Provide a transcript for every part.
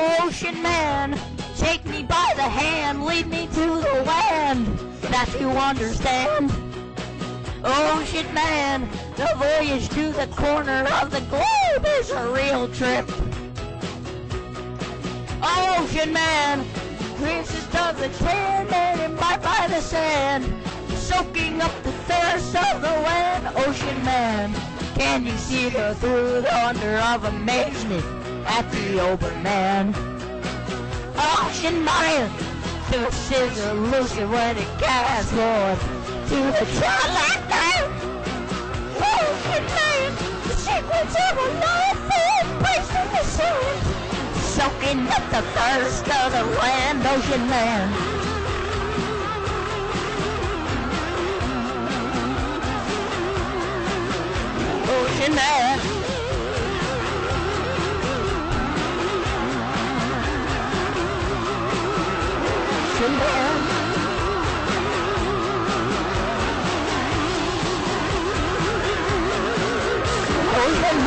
Ocean man, take me by the hand, lead me to the land that you understand. Ocean man, the voyage to the corner of the globe is a real trip. Ocean man, princess of the tan and embark by the sand, soaking up the thirst of the land. Ocean man, can you see her through the wonder of amazement at the open man? Ocean man, to a scissor loosey when it casts forth to the twilight night. Ocean man, the secrets of a life is placed in the sand soaking up the thirst of the land, ocean man. Ocean man. Ocean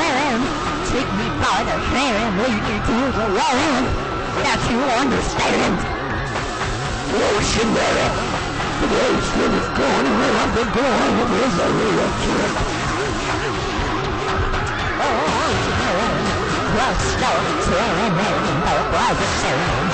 man. Take me by the hand, lead me to the land that you understand. Ocean man, the ocean is gone around the a real trip. Ocean man, the storm tearing in the private sand,